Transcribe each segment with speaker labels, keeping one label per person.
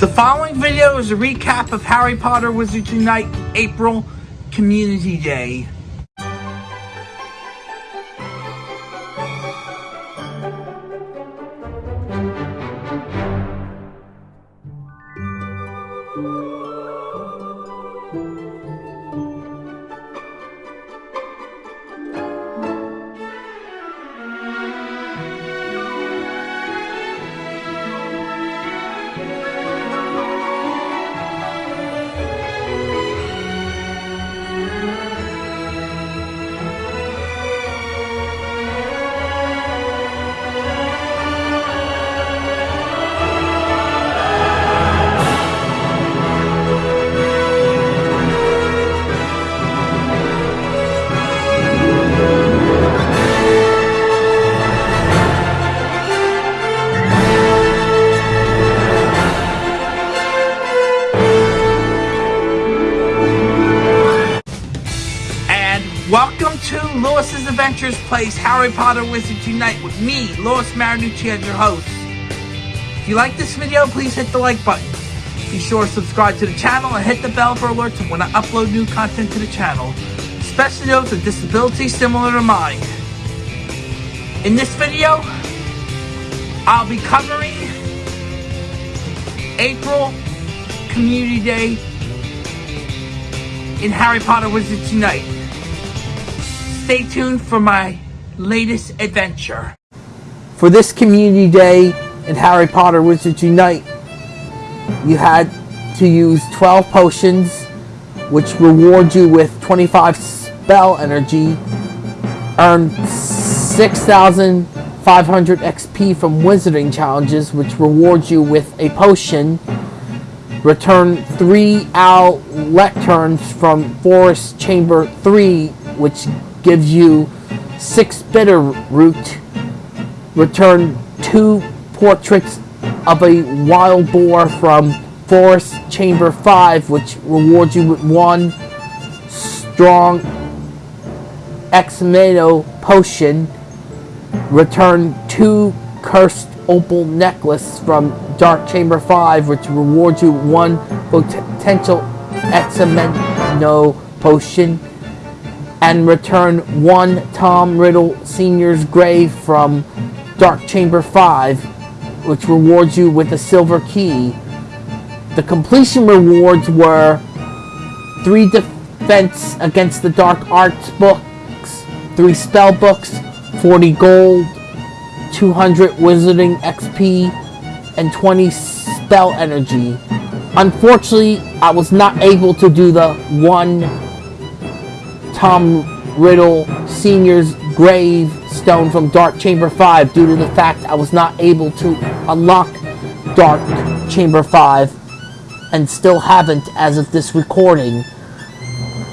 Speaker 1: The following video is a recap of Harry Potter Wizards Unite April Community Day. Lewis's Adventures Place Harry Potter Wizards Unite with me, Lewis Marinucci, as your host. If you like this video, please hit the like button. Be sure to subscribe to the channel and hit the bell for alerts when I upload new content to the channel, especially those with disabilities similar to mine. In this video, I'll be covering April Community Day in Harry Potter Wizards Unite. Stay tuned for my latest adventure. For this Community Day in Harry Potter Wizards Unite, you had to use 12 potions, which reward you with 25 spell energy, earn 6,500 XP from Wizarding Challenges, which rewards you with a potion, return three owl lecterns from Forest Chamber 3, which gives you six bitter root. Return two portraits of a wild boar from Forest Chamber 5, which rewards you with one strong Exstimulo potion. Return two cursed opal necklace from Dark Chamber 5, which rewards you one potential Exstimulo potion, and return one Tom Riddle Sr.'s grave from Dark Chamber 5, which rewards you with a silver key. The completion rewards were 3 defense against the dark arts books, 3 spell books, 40 gold, 200 wizarding XP, and 20 spell energy. Unfortunately, I was not able to do the one Tom Riddle Sr.'s gravestone from Dark Chamber 5 due to the fact I was not able to unlock Dark Chamber 5 and still haven't as of this recording.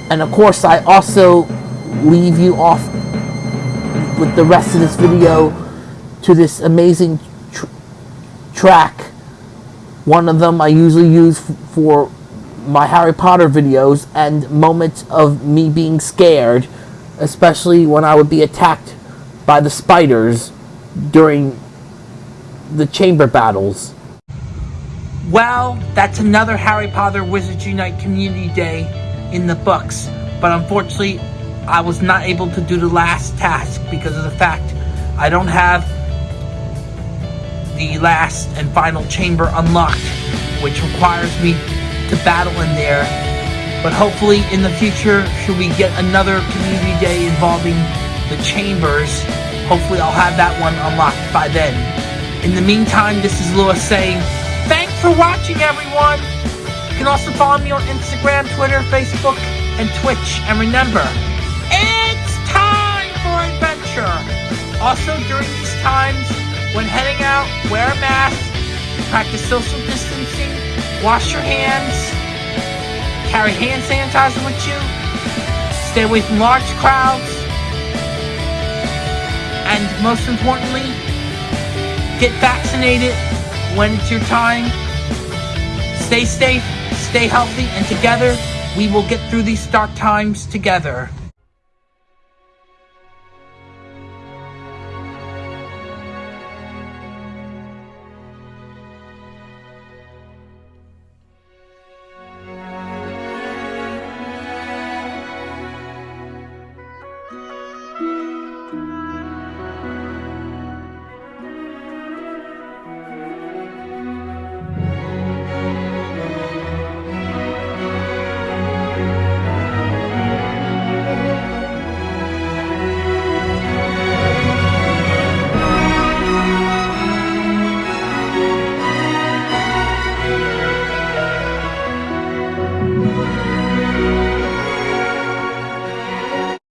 Speaker 1: And of course, I also leave you off with the rest of this video to this amazing tr track. One of them I usually use for my Harry Potter videos and moments of me being scared, especially when I would be attacked by the spiders during the chamber battles. Well, that's another Harry Potter Wizards Unite Community Day in the books, but unfortunately, I was not able to do the last task because of the fact I don't have the last and final chamber unlocked, which requires me to battle in there. But hopefully in the future, should we get another community day involving the chambers, hopefully I'll have that one unlocked by then. In the meantime, this is Lewis saying, thanks for watching everyone! You can also follow me on Instagram, Twitter, Facebook, and Twitch. And remember, it's time for adventure! Also, during these times, when heading out, wear a mask, practice social wash your hands, carry hand sanitizer with you, stay away from large crowds, and most importantly, get vaccinated when it's your time. Stay safe, stay healthy, and together we will get through these dark times together.